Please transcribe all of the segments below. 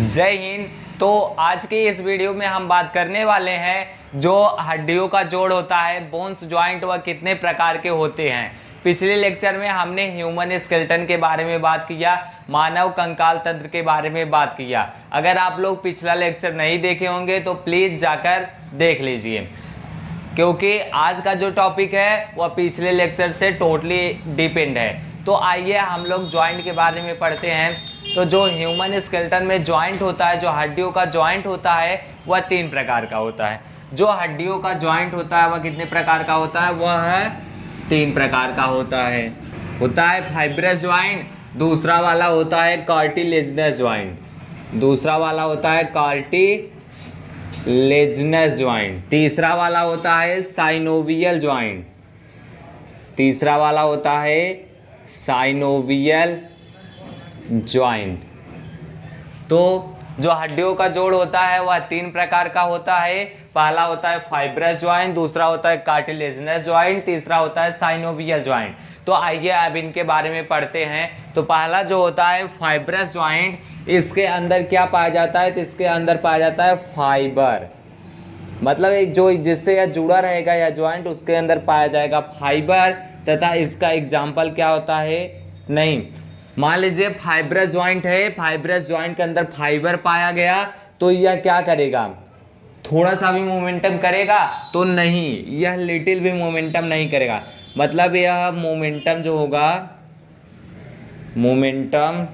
जय हिंद। तो आज के इस वीडियो में हम बात करने वाले हैं जो हड्डियों का जोड़ होता है बोन्स ज्वाइंट वह कितने प्रकार के होते हैं। पिछले लेक्चर में हमने ह्यूमन स्केल्टन के बारे में बात किया, मानव कंकाल तंत्र के बारे में बात किया। अगर आप लोग पिछला लेक्चर नहीं देखे होंगे तो प्लीज़ जाकर देख लीजिए। क्योंकि आज का जो टॉपिक है, वह पिछले लेक्चर से टोटली डिपेंड है। तो आइए हम लोग ज्वाइंट के बारे में पढ़ते हैं। तो जो ह्यूमन स्केल्टन में ज्वाइंट होता है, जो हड्डियों का ज्वाइंट होता है, वह तीन प्रकार का होता है। जो हड्डियों का ज्वाइंट होता है, वह कितने प्रकार का होता है? वह है तीन प्रकार का होता है। होता है फाइब्रस ज्वाइंट दूसरा वाला होता है कार्टिलेजनस ज्वाइंट दूसरा वाला होता है कार्टी लेजनस ज्वाइंट तीसरा वाला होता है साइनोवियल ज्वाइंट तीसरा वाला होता है साइनोवियल ज्वाइंट तो जो हड्डियों का जोड़ होता है, वह तीन प्रकार का होता है। पहला होता है फाइब्रस ज्वाइंट दूसरा होता है कार्टिलेजनस ज्वाइंट तीसरा होता है साइनोवियल ज्वाइंट तो आइए अब इनके बारे में पढ़ते हैं। तो पहला जो होता है फाइब्रस ज्वाइंट इसके अंदर क्या पाया जाता है? तो इसके अंदर पाया जाता है फाइबर मतलब एक जो जिससे यह जुड़ा रहेगा या ज्वाइंट उसके अंदर पाया जाएगा फाइबर तथा इसका एग्ज़ाम्पल क्या होता है? नहीं. मान लीजिए फाइब्रस ज्वाइंट है फाइब्रस ज्वाइंट के अंदर फाइबर पाया गया तो यह क्या करेगा? थोड़ा सा भी मोमेंटम करेगा तो नहीं, यह लिटिल भी मोमेंटम नहीं करेगा। मतलब यह मोमेंटम जो होगा मोमेंटम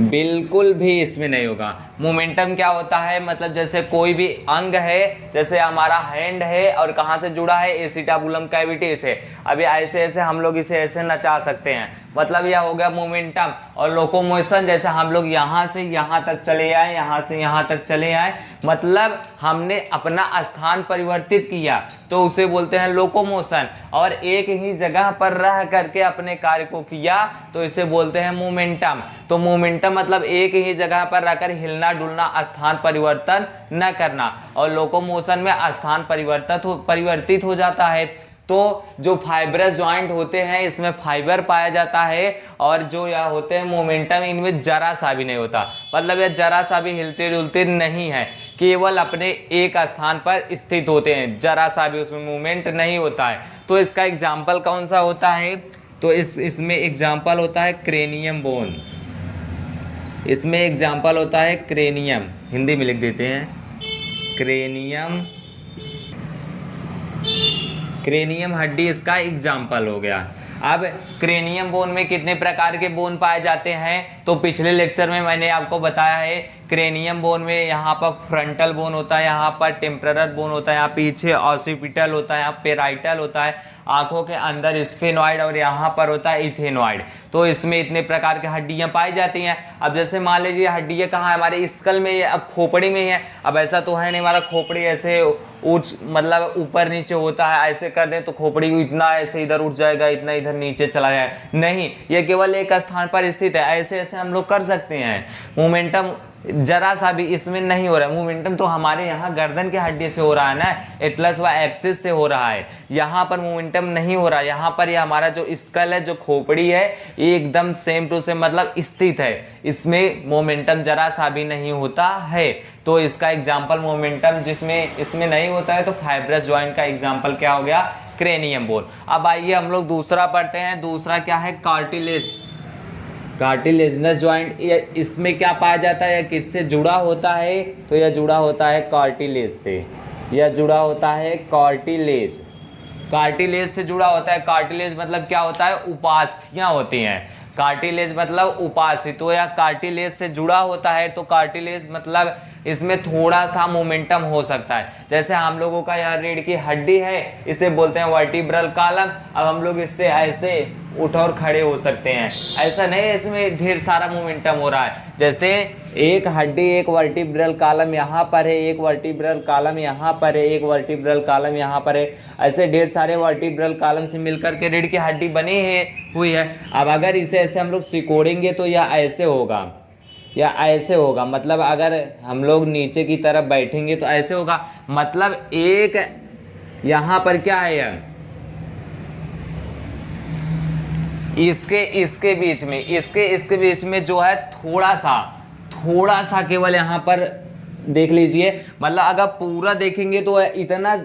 बिल्कुल भी इसमें नहीं होगा। मोमेंटम क्या होता है? मतलब जैसे कोई भी अंग है, जैसे हमारा हैंड है और कहाँ से जुड़ा है? एसिटाबुलम कैविटी से अभी ऐसे ऐसे हम लोग इसे ऐसे नचा सकते हैं। मतलब यह हो गया मोमेंटम और लोकोमोशन जैसे हम लोग यहाँ से यहाँ तक चले आए, यहाँ से यहाँ तक चले आए मतलब हमने अपना स्थान परिवर्तित किया। तो उसे बोलते हैं लोकोमोशन और एक ही जगह पर रह करके अपने कार्य को किया तो इसे बोलते हैं मोमेंटम। तो मोमेंटम मतलब एक ही जगह पर रहकर हिलना डुलना स्थान परिवर्तन न करना। और लोकोमोशन में स्थान परिवर्तित हो परिवर्तित हो जाता है। तो जो फाइब्रस ज्वाइंट होते हैं, इसमें फाइबर पाया जाता है और जो यह होते हैं मोमेंटम इनमें जरा सा भी नहीं होता। मतलब यह जरा सा भी हिलते डुलते नहीं है। केवल अपने एक स्थान पर स्थित होते हैं। जरा सा भी उसमें मूवमेंट नहीं होता है। तो इसका एग्ज़ाम्पल कौन सा होता है? तो इस, इसमें एग्ज़ाम्पल होता है क्रेनियम बोन इसमें एग्ज़ाम्पल होता है क्रेनियम हिंदी में लिख देते हैं. क्रेनियम क्रेनियम हड्डी इसका एग्ज़ाम्पल हो गया. अब क्रेनियम बोन में कितने प्रकार के बोन पाए जाते हैं? तो पिछले लेक्चर में मैंने आपको बताया है क्रेनियम बोन में यहाँ पर फ्रंटल बोन होता है, यहाँ पर टेम्परर बोन होता है, यहाँ पीछे ऑसिपिटल होता है, यहाँ पेराइटल होता है. आँखों के अंदर स्पेनॉइड और यहाँ पर होता है इथेनॉइड। तो इसमें इतने प्रकार की हड्डियाँ पाई जाती हैं। अब जैसे मान लीजिए हड्डियाँ कहाँ हमारे स्कल में अब खोपड़ी में ही है। अब ऐसा तो है नहीं, हमारा खोपड़ी ऐसे उच मतलब ऊपर नीचे होता है। ऐसे कर दें तो खोपड़ी इतना ऐसे इधर उठ जाएगा, इतना इधर नीचे चला जाए नहीं, ये केवल एक स्थान पर स्थित है। ऐसे ऐसे हम लोग कर सकते हैं। मोमेंटम जरा सा भी इसमें नहीं हो रहा है। मोमेंटम तो हमारे यहाँ गर्दन के हड्डी से हो रहा है ना? एटलस व एक्सिस से हो रहा है। यहाँ पर मोमेंटम नहीं हो रहा। है यहाँ पर ये यह हमारा जो स्कल है, जो खोपड़ी है, ये एकदम सेम टू सेम मतलब स्थित है। इसमें मोमेंटम जरा सा भी नहीं होता है। तो इसका एग्ज़ाम्पल मोमेंटम जिसमें इसमें नहीं होता है तो फाइब्रस ज्वाइंट का एग्ज़ाम्पल क्या हो गया? क्रेनियम बोल अब आइए हम लोग दूसरा पढ़ते हैं। दूसरा क्या है? कार्टिलेस कार्टिलेजनस ज्वाइंट इसमें क्या पाया जाता है? या किससे जुड़ा होता है? तो यह जुड़ा होता है कार्टिलेज से। यह जुड़ा होता है कार्टिलेज। कार्टिलेज से जुड़ा होता है। कार्टिलेज मतलब क्या होता है? उपास्थियाँ होती हैं। कार्टिलेज मतलब उपास्थि तो यह कार्टिलेज से जुड़ा होता है तो कार्टिलेज मतलब इसमें थोड़ा सा मोमेंटम हो सकता है। जैसे हम लोगों का यह रीढ़ की हड्डी है, इसे बोलते हैं वर्टिब्रल कालम। अब हम लोग इससे ऐसे उठ और खड़े हो सकते हैं। ऐसा नहीं है, इसमें ढेर सारा मोमेंटम हो रहा है। जैसे एक हड्डी, एक वर्टिब्रल कालम यहाँ पर है, एक वर्टिब्रल कालम यहाँ पर है, एक वर्टिब्रल कालम यहाँ पर है। ऐसे ढेर सारे वर्टिब्रल कालम से मिलकर के रीढ़ की हड्डी बनी है, हुई है। अब अगर इसे ऐसे हम लोग सिकोड़ेंगे तो यह ऐसे होगा। या ऐसे होगा। मतलब अगर हम लोग नीचे की तरफ़ बैठेंगे तो ऐसे होगा। मतलब एक यहाँ पर क्या है यह? इसके इसके बीच में, इसके इसके बीच में जो है थोड़ा सा थोड़ा सा केवल यहाँ पर देख लीजिए। मतलब अगर पूरा देखेंगे तो इतना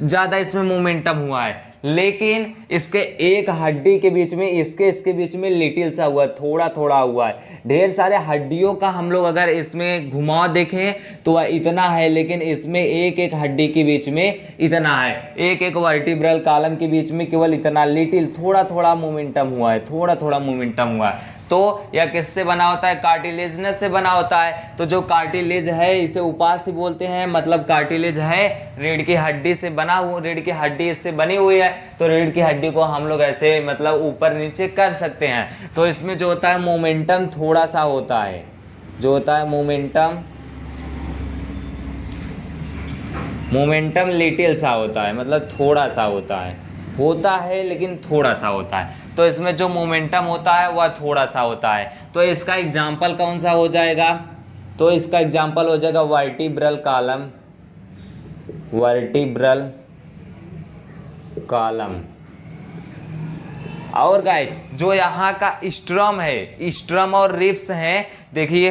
ज़्यादा इसमें मोमेंटम हुआ है। लेकिन इसके एक हड्डी के बीच में, इसके इसके बीच में लिटिल सा हुआ थोड़ा थोड़ा हुआ है। ढेर सारे हड्डियों का हम लोग अगर इसमें घुमाव देखें तो इतना है, लेकिन इसमें एक एक हड्डी के बीच में इतना है। एक एक वर्टिब्रल कालम के बीच में केवल इतना लिटिल थोड़ा थोड़ा मोमेंटम हुआ है थोड़ा थोड़ा मोमेंटम हुआ है। तो यह किससे बना होता है? कार्टिलेजनस से बना होता है। तो जो कार्टिलेज है, इसे उपास्थि बोलते हैं। मतलब कार्टिलेज है, रीढ़ की हड्डी से बना हुआ रीढ़ की हड्डी इससे बनी हुई है। तो रीढ़ की हड्डी को हम लोग ऐसे मतलब ऊपर नीचे कर सकते हैं। तो इसमें जो होता है, मोमेंटम थोड़ा सा होता है। जो होता है, मोमेंटम मोमेंटम लिटिल सा होता है। मतलब थोड़ा सा होता है। होता है, लेकिन थोड़ा सा होता है। तो इसमें जो मोमेंटम होता है, वह थोड़ा सा होता है। तो इसका एग्ज़ाम्पल कौन सा हो जाएगा? तो इसका एग्ज़ाम्पल हो जाएगा वर्टिब्रल कॉलम वर्टिब्रल कॉलम और गाइस जो यहाँ का स्ट्रम है स्ट्रम और रिप्स हैं, देखिए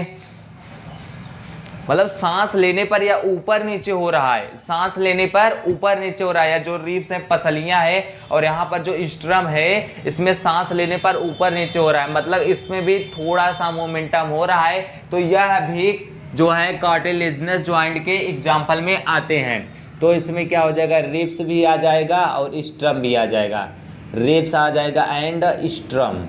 मतलब सांस लेने पर या ऊपर नीचे हो रहा है। सांस लेने पर ऊपर नीचे हो रहा है या जो रीप्स हैं, पसलियाँ है और यहाँ पर जो स्ट्रम है, इसमें सांस लेने पर ऊपर नीचे हो रहा है। मतलब इसमें भी थोड़ा सा मोमेंटम हो रहा है। तो यह भी जो है कार्टिलेजनस ज्वाइंट के एग्ज़ाम्पल में आते हैं। तो इसमें क्या हो जाएगा? रिप्स भी आ जाएगा और स्ट्रम भी आ जाएगा। रिप्स आ जाएगा एंड स्ट्रम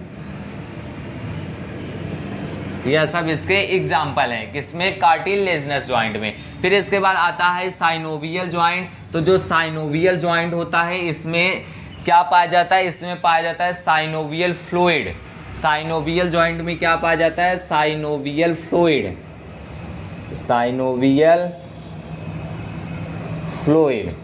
यह सब इसके एग्ज़ाम्पल हैं, किसमें? कार्टिलेजनस ज्वाइंट में। फिर इसके बाद आता है साइनोवियल ज्वाइंट तो जो साइनोवियल ज्वाइंट होता है, इसमें क्या पाया जाता है? इसमें पाया जाता है साइनोवियल फ्लूइड साइनोवियल ज्वाइंट में क्या पाया जाता है? Synovial fluid synovial fluid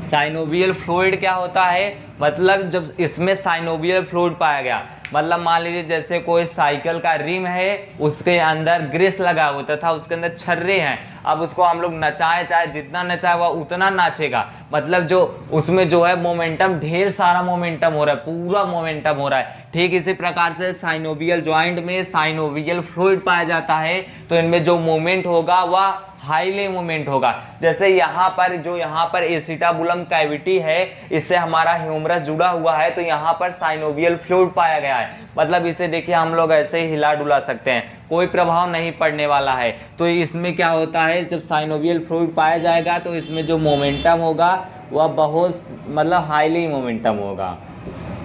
synovial fluid क्या होता है? मतलब जब इसमें साइनोवियल फ्लूइड पाया गया मतलब मान लीजिए जैसे कोई साइकिल का रिम है, उसके अंदर ग्रेस लगा होता था उसके अंदर छर्रे हैं। अब उसको हम लोग नचाए, चाहे जितना नचाए वह उतना नाचेगा। मतलब जो उसमें जो है मोमेंटम ढेर सारा मोमेंटम हो रहा है, पूरा मोमेंटम हो रहा है। ठीक इसी प्रकार से साइनोवियल ज्वाइंट में साइनोवियल फ्लूइड पाया जाता है। तो इनमें जो मोमेंट होगा, वह हाईली मूवमेंट होगा। जैसे यहाँ पर, जो यहाँ पर एसिटाबुलम कैविटी है, इससे हमारा ह्यूमरस जुड़ा हुआ है तो यहाँ पर साइनोवियल फ्लूड पाया गया है। मतलब इसे देखिए, हम लोग ऐसे ही हिला डुला सकते हैं। कोई प्रभाव नहीं पड़ने वाला है। तो इसमें क्या होता है, जब साइनोवियल फ्लूइड पाया जाएगा तो इसमें जो मोमेंटम होगा, वह बहुत मतलब हाईली मोमेंटम होगा।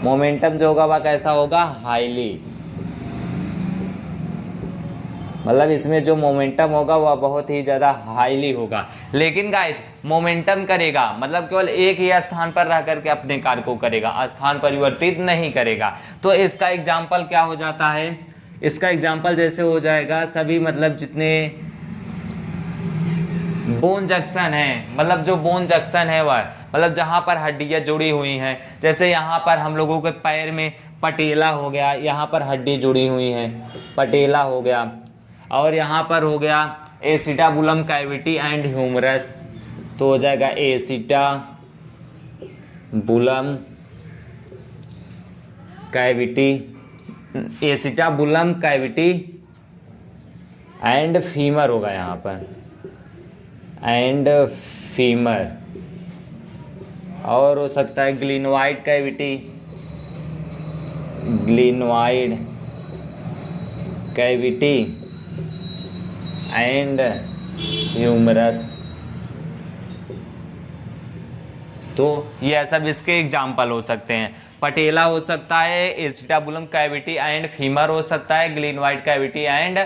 मोमेंटम जो होगा, वह कैसा होगा? हाईली मतलब इसमें जो मोमेंटम होगा, वह बहुत ही ज़्यादा हाईली होगा। लेकिन गाइस मोमेंटम करेगा। मतलब केवल एक ही स्थान पर रह करके अपने कार्य को करेगा, स्थान परिवर्तित नहीं करेगा। तो इसका एग्ज़ाम्पल क्या हो जाता है? इसका एग्ज़ाम्पल जैसे हो जाएगा, सभी मतलब जितने बोन जंक्शन है मतलब जो बोन जंक्शन है वह मतलब जहाँ पर हड्डियाँ जुड़ी हुई हैं, जैसे यहाँ पर हम लोगों के पैर में पटेला हो गया, यहाँ पर हड्डी जुड़ी हुई है, पटेला हो गया, और यहाँ पर हो गया एसिटाबुलम कैविटी एंड ह्यूमरस तो हो जाएगा acetabulum cavity acetabulum cavity and femur होगा यहाँ पर। एंड फीमर और हो सकता है glenoid cavity glenoid cavity and humerus तो ये सब इसके एग्ज़ाम्पल हो सकते हैं। पटेला हो सकता है, एसिटाबुलम कैविटी एंड फीमर हो सकता है glenoid cavity and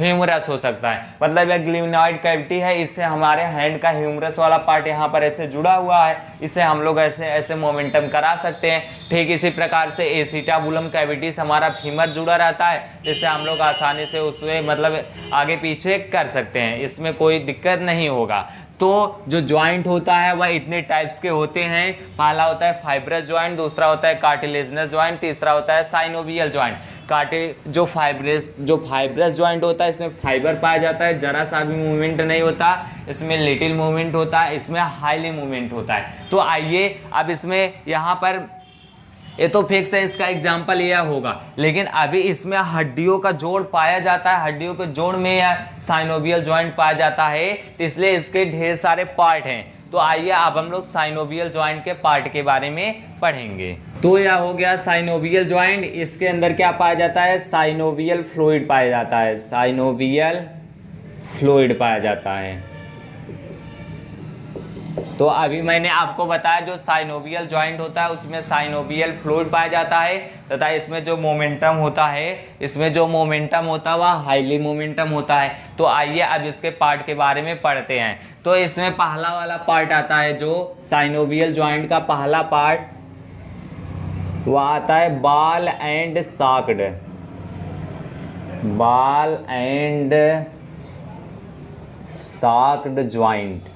humerus हो सकता है। मतलब यह ग्लिनॉइड कैविटी है, इससे हमारे हैंड का ह्यूमरस वाला पार्ट यहाँ पर ऐसे जुड़ा हुआ है। इसे हम लोग ऐसे ऐसे मोमेंटम करा सकते हैं। ठीक इसी प्रकार से एसिटाबुलम कैविटी से हमारा फीमर जुड़ा रहता है, जिससे हम लोग आसानी से उसमें मतलब आगे पीछे कर सकते हैं। इसमें कोई दिक्कत नहीं होगा। तो जो ज्वाइंट होता है, वह इतने टाइप्स के होते हैं। पहला होता है फाइब्रस ज्वाइंट दूसरा होता है कार्टिलेजनस ज्वाइंट तीसरा होता है साइनोवियल ज्वाइंट काटे, जो फाइब्रस जो फाइब्रस ज्वाइंट होता है, इसमें फाइबर पाया जाता है, जरा सा भी मूवमेंट नहीं होता, इसमें लिटिल मूवमेंट होता है इसमें हाईली मूवमेंट होता है। तो आइए, अब इसमें यहाँ पर, ये तो फिक्स है, इसका एग्ज़ाम्पल यह होगा। लेकिन अभी इसमें हड्डियों का जोड़ पाया जाता है, हड्डियों के जोड़ में या साइनोबियल ज्वाइंट पाया जाता है तो इसलिए इसके ढेर सारे पार्ट हैं। तो आइए अब हम लोग साइनोबियल ज्वाइंट के पार्ट के बारे में पढ़ेंगे। तो यह हो गया साइनोबियल ज्वाइंट इसके अंदर क्या पाया जाता है? साइनोबियल फ्लूइड पाया जाता है। साइनोबियल फ्लूइड पाया जाता है। तो अभी मैंने आपको बताया जो साइनोबियल ज्वाइंट होता है, उसमें साइनोबियल फ्लूइड पाया जाता है तथा इसमें जो मोमेंटम होता है, इसमें जो मोमेंटम होता है, वह हाईली मोमेंटम होता है। तो आइए अब इसके पार्ट के बारे में पढ़ते हैं। तो इसमें पहला वाला पार्ट आता है जो साइनोबियल ज्वाइंट का पहला पार्ट वह आता है ball and socket ball and socket joint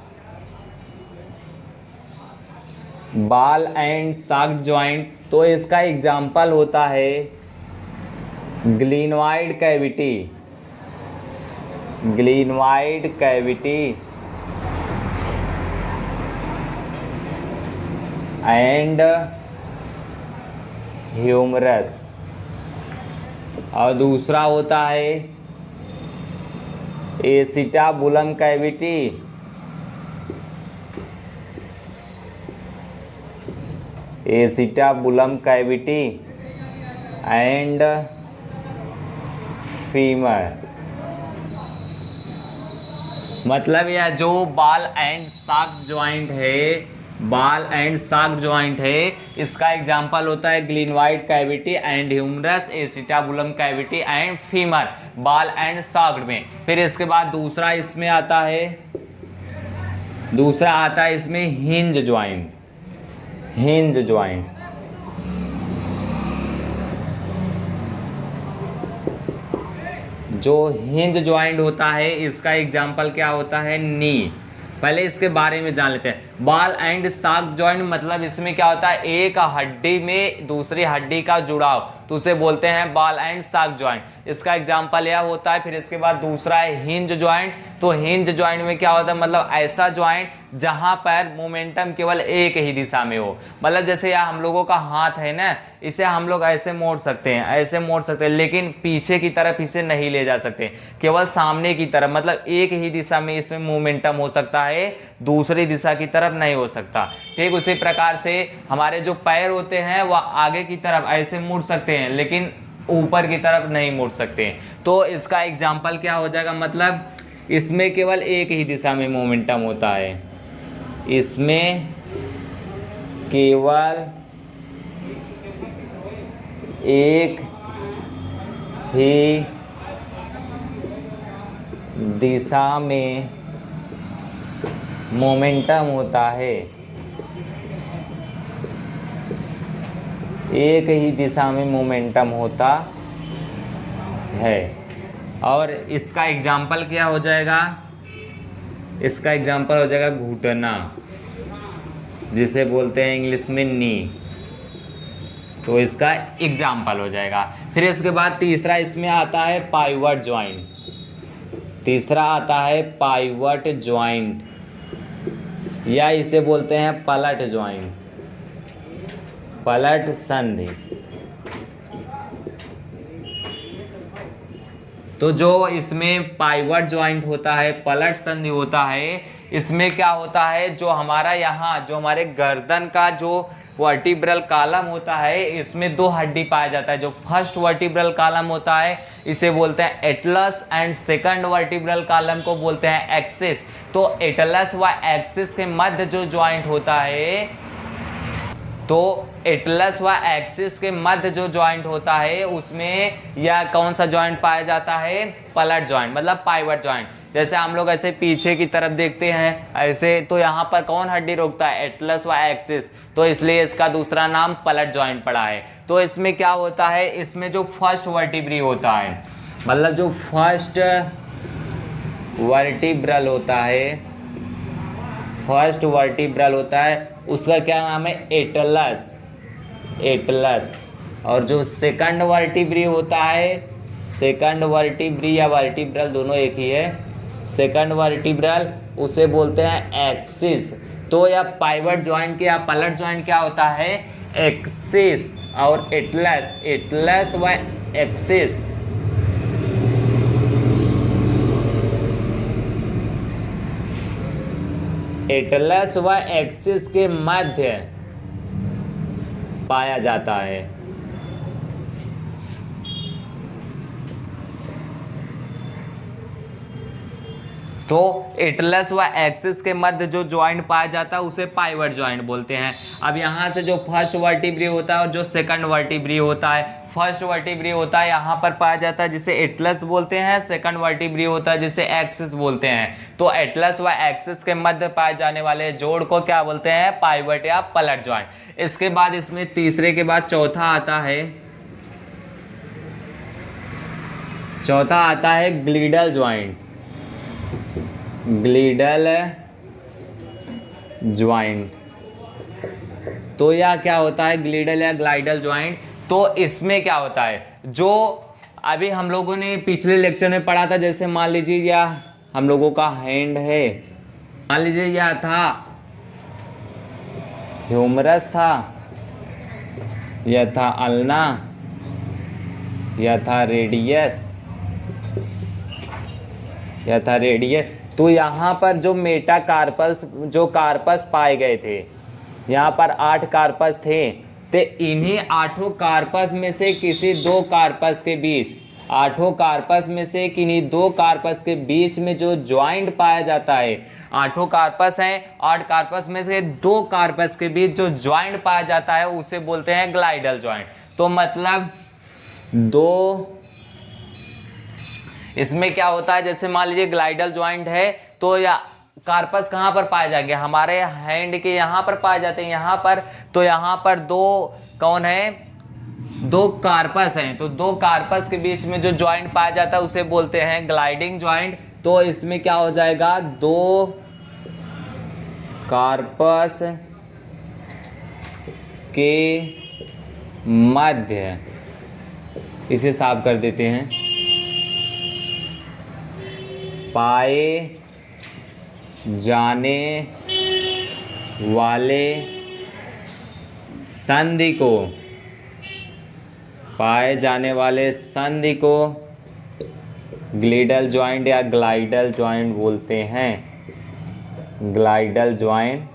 ball and socket joint तो इसका एग्ज़ाम्पल होता है glenoid cavity glenoid cavity and humerus और दूसरा होता है acetabulum cavity acetabulum cavity and femur. मतलब यह जो बाल एंड साक ज्वाइंट है, बाल एंड साक ज्वाइंट है, इसका एग्जांपल होता है glenoid cavity and humerus, acetabulum cavity and femur, ball and socket में। फिर इसके बाद दूसरा इसमें आता है, दूसरा आता है इसमें हिंज ज्वाइंट हिंज ज्वाइंट। जो हिंज ज्वाइंट होता है, इसका एग्ज़ाम्पल क्या होता है? नी। पहले इसके बारे में जान लेते हैं। बाल एंड साग ज्वाइंट मतलब इसमें क्या होता है? एक हड्डी में दूसरी हड्डी का जुड़ाव। तो उसे बोलते हैं बाल एंड साग ज्वाइंट इसका एग्ज़ाम्पल यह होता है, फिर इसके बाद दूसरा है हिंज ज्वाइंट तो हिंज ज्वाइंट में क्या होता है? मतलब ऐसा ज्वाइंट जहाँ पर मोमेंटम केवल एक ही दिशा में हो. मतलब जैसे यह हम लोगों का हाथ है ना, इसे हम लोग ऐसे मोड़ सकते हैं, ऐसे मोड़ सकते हैं, लेकिन पीछे की तरफ़ इसे नहीं ले जा सकते. केवल सामने की तरफ़ मतलब एक ही दिशा में इसमें मोमेंटम हो सकता है, दूसरी दिशा की तरफ़ नहीं हो सकता. ठीक उसी प्रकार से हमारे जो पैर होते हैं, वह आगे की तरफ़ ऐसे मुड़ सकते हैं, लेकिन ऊपर की तरफ़ नहीं मुड़ सकते तो इसका एग्ज़ाम्पल क्या हो जाएगा? मतलब इसमें केवल एक ही दिशा में मोमेंटम होता है। इसमें केवल एक ही दिशा में मोमेंटम होता है। एक ही दिशा में मोमेंटम होता है। और इसका एग्ज़ाम्पल क्या हो जाएगा? इसका एग्ज़ाम्पल हो जाएगा घुटना, जिसे बोलते हैं इंग्लिश में नी। तो इसका एग्ज़ाम्पल हो जाएगा। फिर इसके बाद तीसरा इसमें आता है पाइवट ज्वाइंट तीसरा आता है पाइवट ज्वाइंट या इसे बोलते हैं पलट ज्वाइंट पलट संधि। तो जो इसमें पाइवट ज्वाइंट होता है, पलट संधि होता है, इसमें क्या होता है? जो हमारा यहाँ, जो हमारे गर्दन का जो वर्टिब्रल कालम होता है, इसमें दो हड्डी पाया जाता है। जो फ़र्स्ट वर्टिब्रल कालम होता है, इसे बोलते हैं atlas and second vertebral column को बोलते हैं एक्सिस तो एटलस व एक्सिस के मध्य जो ज्वाइंट होता है तो एटलस व एक्सिस के मध्य जो ज्वाइंट होता है, उसमें यह कौन सा ज्वाइंट पाया जाता है? पलट ज्वाइंट मतलब पाइवट ज्वाइंट जैसे हम लोग ऐसे पीछे की तरफ़ देखते हैं, ऐसे तो यहाँ पर कौन हड्डी रोकता है? एटलस व एक्सिस तो इसलिए इसका दूसरा नाम पलट ज्वाइंट पड़ा है। तो इसमें क्या होता है? इसमें जो फ़र्स्ट वर्टिब्री होता है मतलब जो फ़र्स्ट वर्टिब्रल होता है फ़र्स्ट वर्टिब्रल होता है, उसका क्या नाम है? एटलस एटलस और जो सेकंड वर्टिब्री होता है सेकंड वर्टिब्री या वर्टिब्रल दोनों एक ही है। सेकंड वर्टिब्रल उसे बोलते हैं एक्सिस तो या पाइवट ज्वाइंट या पलट ज्वाइंट क्या होता है? एक्सिस और एटलस एटलस व एक्सिस एटलस व एक्सिस के मध्य पाया जाता है। तो एटलस व एक्सिस के मध्य जो ज्वाइंट पाया जाता है, उसे पाइवट ज्वाइंट बोलते हैं। अब यहाँ से जो फ़र्स्ट वर्टिब्री होता है और जो सेकंड वर्टिब्री होता है फ़र्स्ट वर्टिब्री होता है, यहाँ पर पाया जाता है जिसे एटलस बोलते हैं सेकंड वर्टिब्री होता है जिसे एक्सिस बोलते हैं। तो एटलस व एक्सिस के मध्य पाए जाने वाले जोड़ को क्या बोलते हैं? पाइवट या पलट ज्वाइंट इसके बाद इसमें तीसरे के बाद चौथा आता है। चौथा आता है ग्लीडल ज्वाइंट ग्लीडल ज्वाइंट तो यह क्या होता है? ग्लीडल या ग्लाइडल ज्वाइंट। तो इसमें क्या होता है? जो अभी हम लोगों ने पिछले लेक्चर में पढ़ा था, जैसे मान लीजिए यह हम लोगों का हैंड है। मान लीजिए यह था ह्यूमरस था, यह था अल्ना यह था रेडियस यह था रेडियस तो यहाँ पर जो मेटा कार्पस जो कार्पस पाए गए थे, यहाँ पर आठ कार्पस थे तो इन्हीं आठों कार्पस में से किसी दो कार्पस के बीच, आठों कार्पस में से किन्हीं दो कार्पस के बीच में जो ज्वाइंट पाया जाता है, आठों कार्पस हैं, आठ कार्पस में से दो कार्पस के बीच जो ज्वाइंट पाया जाता है, उसे बोलते हैं ग्लाइडल ज्वाइंट तो मतलब दो इसमें क्या होता है, जैसे मान लीजिए ग्लाइडल ज्वाइंट है तो या कार्पस कहाँ पर पाए जाएँगे? हमारे हैंड के यहाँ पर पाए जाते हैं, यहाँ पर। तो यहाँ पर दो, कौन है? दो कार्पस हैं। तो दो कार्पस के बीच में जो ज्वाइंट पाया जाता है, उसे बोलते हैं ग्लाइडिंग ज्वाइंट तो इसमें क्या हो जाएगा? दो कार्पस के मध्य। इसे साफ़ कर देते हैं। पाए जाने वाले संधि को, पाए जाने वाले संधि को ग्लीडल ज्वाइंट या ग्लाइडल ज्वाइंट बोलते हैं। ग्लाइडल ज्वाइंट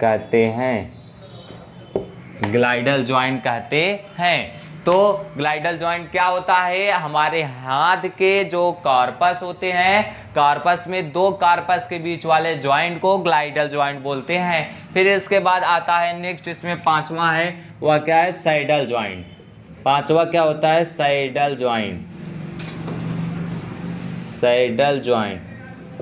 कहते हैं। ग्लाइडल ज्वाइंट कहते हैं। तो ग्लाइडल ज्वाइंट क्या होता है? हमारे हाथ के जो कार्पस होते हैं, कार्पस में दो कार्पस के बीच वाले ज्वाइंट को ग्लाइडल ज्वाइंट बोलते हैं। फिर इसके बाद आता है नेक्स्ट, इसमें पांचवा है, वह क्या है? साइडल ज्वाइंट पांचवा क्या होता है? साइडल ज्वाइंट साइडल ज्वाइंट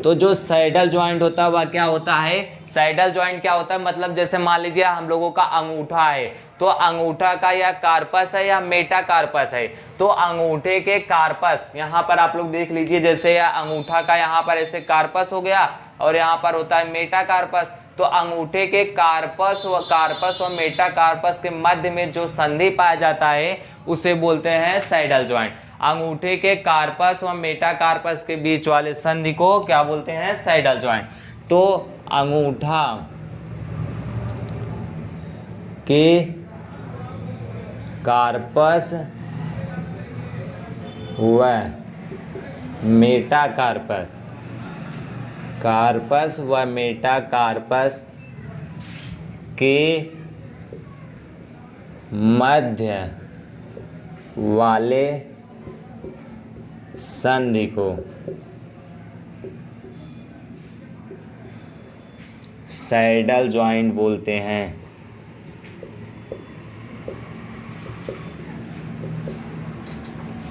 तो जो साइडल ज्वाइंट होता है, वह क्या होता है? साइडल ज्वाइंट क्या होता है? मतलब जैसे मान लीजिए हम लोगों का अंगूठा है तो अंगूठा का या कार्पस है या मेटा कार्पस है? तो अंगूठे के कार्पस, यहाँ पर आप लोग देख लीजिए, जैसे अंगूठा का यहाँ पर ऐसे कार्पस हो गया और यहाँ पर होता है मेटा कार्पस। तो अंगूठे के कार्पस व कार्पस और मेटा कार्पस के मध्य में जो संधि पाया जाता है, उसे बोलते हैं सैडल ज्वाइंट अंगूठे के कार्पस व मेटा कार्पस के बीच वाले संधि को क्या बोलते हैं? सैडल ज्वाइंट तो अंगूठा के कार्पस व मेटाकार्पस कार्पस। व मेटाकार्पस के मध्य वाले संधि को। सैडल ज्वाइंट बोलते हैं।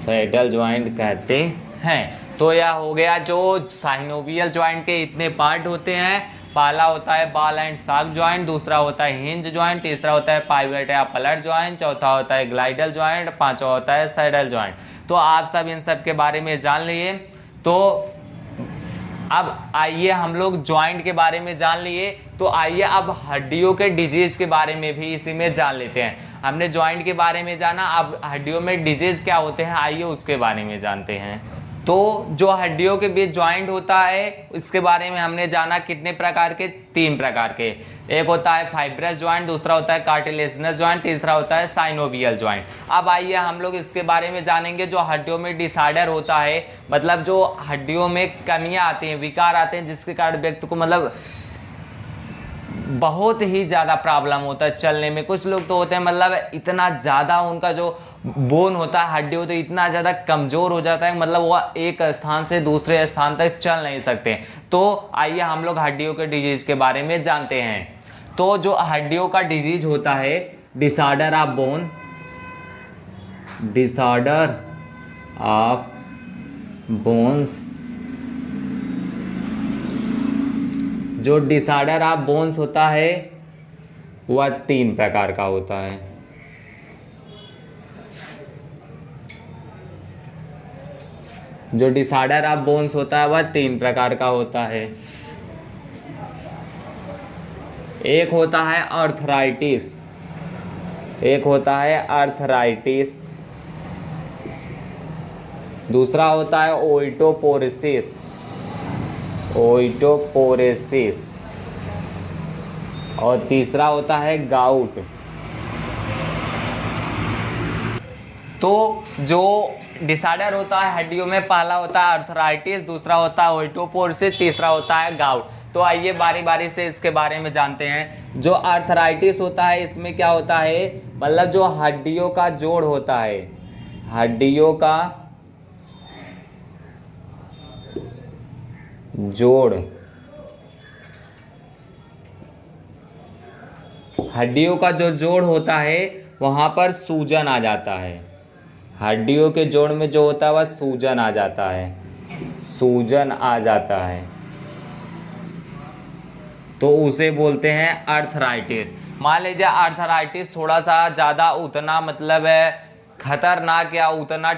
सैडल ज्वाइंट कहते हैं। तो यह हो गया जो साइनोवियल ज्वाइंट के इतने पार्ट होते हैं। पहला होता है बाल एंड साग ज्वाइंट दूसरा होता है हिंज ज्वाइंट तीसरा होता है पाइवेट या पलट ज्वाइंट चौथा होता है ग्लाइडल ज्वाइंट पांचवा होता है सैडल ज्वाइंट तो आप सब इन सब के बारे में जान लिए। तो अब आइए हम लोग ज्वाइंट के बारे में जान लिए। तो आइए अब हड्डियों के डिज़ीज़ के बारे में भी इसी में जान लेते हैं। हमने ज्वाइंट के बारे में जाना, अब हड्डियों में डिज़ीज़ क्या होते हैं, आइए उसके बारे में जानते हैं। तो जो हड्डियों के बीच ज्वाइंट होता है, इसके बारे में हमने जाना कितने प्रकार के? तीन प्रकार के। एक होता है फाइब्रस ज्वाइंट दूसरा होता है कार्टिलेजनस ज्वाइंट तीसरा होता है साइनोवियल ज्वाइंट अब आइए हम लोग इसके बारे में जानेंगे, जो हड्डियों में डिसऑर्डर होता है। मतलब जो हड्डियों में कमियाँ आती हैं, विकार आते हैं, जिसके कारण व्यक्ति को मतलब बहुत ही ज़्यादा प्रॉब्लम होता है चलने में। कुछ लोग तो होते हैं मतलब इतना ज़्यादा उनका जो बोन होता है, हड्डी होती है, इतना ज़्यादा कमज़ोर हो जाता है मतलब वह एक स्थान से दूसरे स्थान तक चल नहीं सकते। तो आइए हम लोग हड्डियों के डिज़ीज़ के बारे में जानते हैं। तो जो हड्डियों का डिज़ीज़ होता है disorder of bone disorder of bones जो डिसऑर्डर ऑफ़ बोन्स होता है, वह तीन प्रकार का होता है। जो डिसऑर्डर ऑफ़ बोन्स होता है, वह तीन प्रकार का होता है। एक होता है अर्थराइटिस एक होता है अर्थराइटिस दूसरा होता है ओइटोपोरिसिस ओइटोपोरेसिस। और तीसरा होता है गाउट। तो जो डिसऑर्डर होता है, हड्डियों में पहला होता है अर्थराइटिस, दूसरा होता है ओइटोपोरसिस, तीसरा होता है गाउट। तो आइए बारी बारी से इसके बारे में जानते हैं। जो अर्थराइटिस होता है, इसमें क्या होता है? मतलब जो हड्डियों का जोड़ होता है। हड्डियों का जोड़। हड्डियों का जो जोड़ होता है, वहाँ पर सूजन आ जाता है। हड्डियों के जोड़ में जो होता है, वह सूजन आ जाता है। सूजन आ जाता है। तो उसे बोलते हैं अर्थराइटिस। मान लीजिए अर्थराइटिस थोड़ा सा ज़्यादा उतना मतलब है खतरनाक या उतना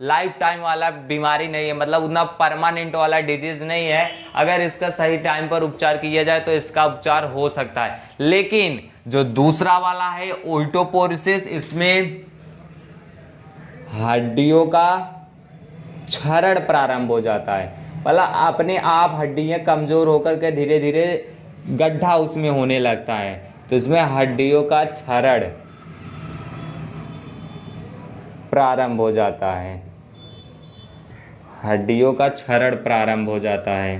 लाइफ टाइम वाला बीमारी नहीं है मतलब उतना परमानेंट वाला डिज़ीज़ नहीं है। अगर इसका सही टाइम पर उपचार किया जाए तो इसका उपचार हो सकता है। लेकिन जो दूसरा वाला है ओल्टोपोरिसिस इसमें हड्डियों का क्षरण प्रारंभ हो जाता है। मतलब अपने आप हड्डियाँ कमज़ोर होकर के धीरे धीरे गड्ढा उसमें होने लगता है। तो इसमें हड्डियों का क्षरण। प्रारंभ हो जाता है। हड्डियों का क्षरण प्रारंभ हो जाता है।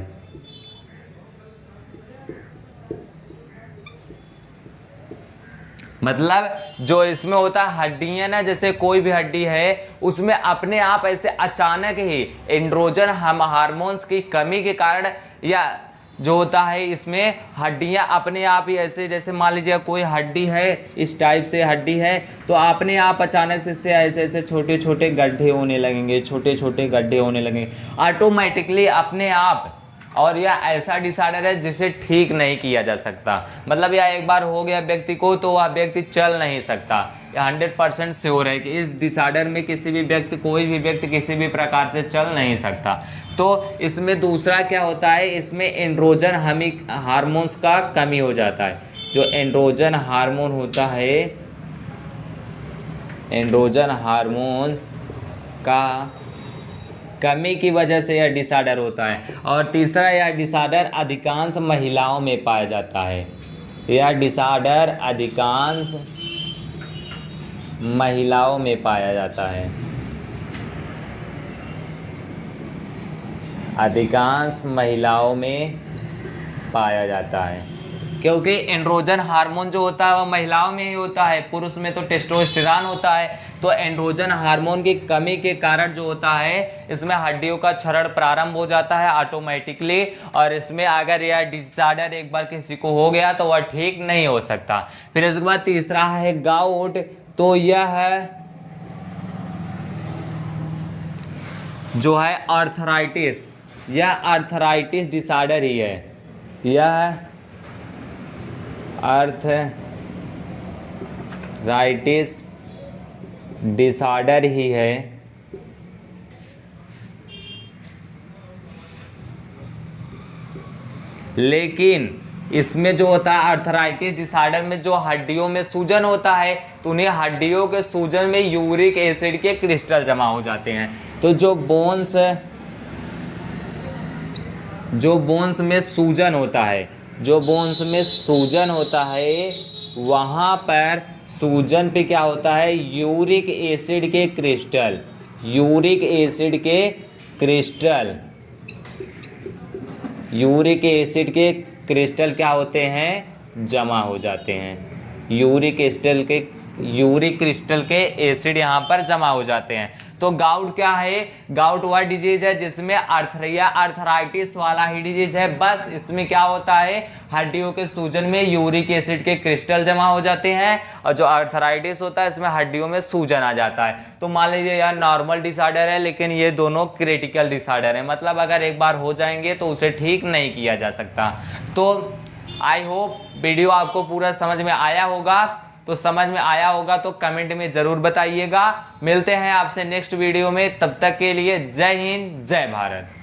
मतलब जो इसमें होता है हड्डियाँ ना, जैसे कोई भी हड्डी है, उसमें अपने आप ऐसे अचानक ही एंड्रोजन हम हार्मोन्स की कमी के कारण या जो होता है इसमें हड्डियाँ अपने आप ही ऐसे, जैसे मान लीजिए कोई हड्डी है, इस टाइप से हड्डी है तो अपने आप अचानक से इससे ऐसे ऐसे छोटे छोटे गड्ढे होने लगेंगे छोटे छोटे गड्ढे होने लगेंगे। ऑटोमेटिकली अपने आप, और यह ऐसा डिसऑर्डर है जिसे ठीक नहीं किया जा सकता। मतलब यह एक बार हो गया व्यक्ति को तो वह व्यक्ति चल नहीं सकता। हंड्रेड परसेंट श्योर है कि इस डिसऑर्डर में किसी भी व्यक्ति, कोई भी व्यक्ति किसी भी प्रकार से चल नहीं सकता। तो इसमें दूसरा क्या होता है? इसमें एंड्रोजन हमिक हार्मोन्स का कमी हो जाता है। जो एंड्रोजन हार्मोन होता है एंड्रोजन हार्मोन्स का कमी की वजह से यह डिसऑर्डर होता है। और तीसरा, यह डिसऑर्डर अधिकांश महिलाओं में पाया जाता है। यह डिसऑर्डर अधिकांश महिलाओं में पाया जाता है। अधिकांश महिलाओं में पाया जाता है। क्योंकि एंड्रोजन हार्मोन जो होता है वह महिलाओं में ही होता है। पुरुष में तो टेस्टोस्टेरॉन होता है। तो एंड्रोजन हार्मोन की कमी के कारण जो होता है, इसमें हड्डियों का क्षरण प्रारंभ हो जाता है ऑटोमेटिकली और इसमें अगर यह डिसऑर्डर एक बार किसी को हो गया तो वह ठीक नहीं हो सकता। फिर इसके बाद तीसरा है गाउट तो यह है जो है आर्थराइटिस यह आर्थराइटिस डिसऑर्डर ही है। यह अर्थ राइटिस डिसऑर्डर ही है। लेकिन इसमें जो होता है अर्थराइटिस डिसऑर्डर में जो हड्डियों में सूजन होता है तो उन्हें हड्डियों के सूजन में यूरिक एसिड के क्रिस्टल जमा हो जाते हैं। तो जो बोन्स जो बोन्स में सूजन होता है, जो बोन्स में सूजन होता है, वहाँ पर सूजन पे क्या होता है? यूरिक एसिड के क्रिस्टल, यूरिक एसिड के क्रिस्टल, यूरिक एसिड के क्रिस्टल क्या होते हैं? जमा हो जाते हैं। यूरिक क्रिस्टल के यूरिक क्रिस्टल के एसिड यहाँ पर जमा हो जाते हैं। तो गाउट क्या है? गाउट वह डिज़ीज़ है जिसमें अर्थरिया अर्थराइटिस वाला ही डिज़ीज़ है। बस इसमें क्या होता है? हड्डियों के सूजन में यूरिक एसिड के क्रिस्टल जमा हो जाते हैं और जो अर्थराइटिस होता है इसमें हड्डियों में सूजन आ जाता है। तो मान लीजिए यार नॉर्मल डिसऑर्डर है, लेकिन ये दोनों क्रिटिकल डिसऑर्डर है। मतलब अगर एक बार हो जाएँगे तो उसे ठीक नहीं किया जा सकता। तो आई होप वीडियो आपको पूरा समझ में आया होगा। तो समझ में आया होगा तो कमेंट में ज़रूर बताइएगा। मिलते हैं आपसे नेक्स्ट वीडियो में, तब तक के लिए जय हिंद, जय भारत।